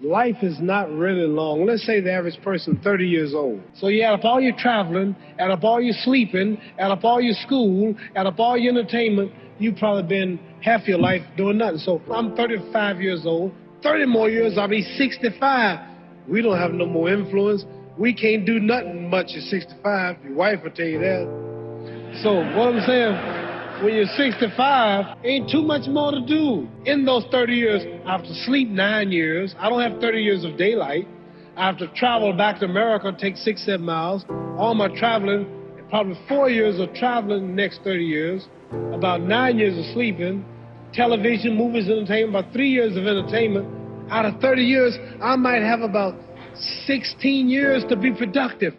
life is not really long. Let's say the average person 30 years old. So you add up all your traveling, add up all your sleeping, add up all your school, add up all your entertainment, you've probably been half your life doing nothing. So I'm 35 years old. 30 more years, I'll be 65. We don't have no more influence. We can't do nothing much at 65. Your wife will tell you that. So what I'm saying, when you're 65, ain't too much more to do. In those 30 years, I have to sleep nine years. I don't have 30 years of daylight. I have to travel back to America, take six, seven miles. All my traveling, probably four years of traveling the next 30 years, about nine years of sleeping, television, movies, entertainment, about three years of entertainment. Out of 30 years, I might have about 16 years to be productive.